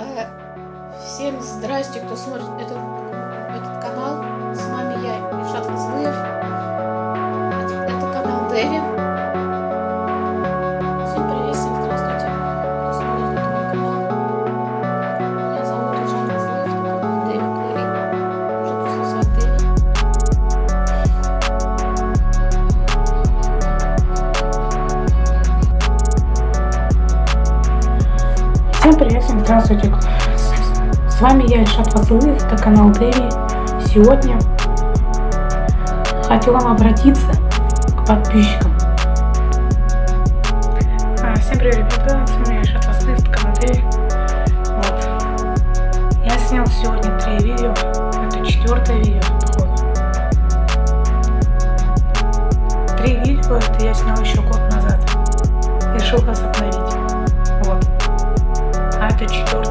Э, всем здрасте, кто смотрит этот, этот канал. С вами я, Ильшат Хазлыев. Это канал Дэви. Всем привет, всем здравствуйте. С вами я, Ильшат Фазлыев, это канал Дэви. Сегодня хотел вам обратиться к подписчикам. А, Всем привет, ребята, с вами я, Ильшат Фазлыев, это канал Дэви. Вот. Я снял сегодня три видео, это четвертое видео. Три видео, это я снял еще год назад. Решил вас обновить. Вот.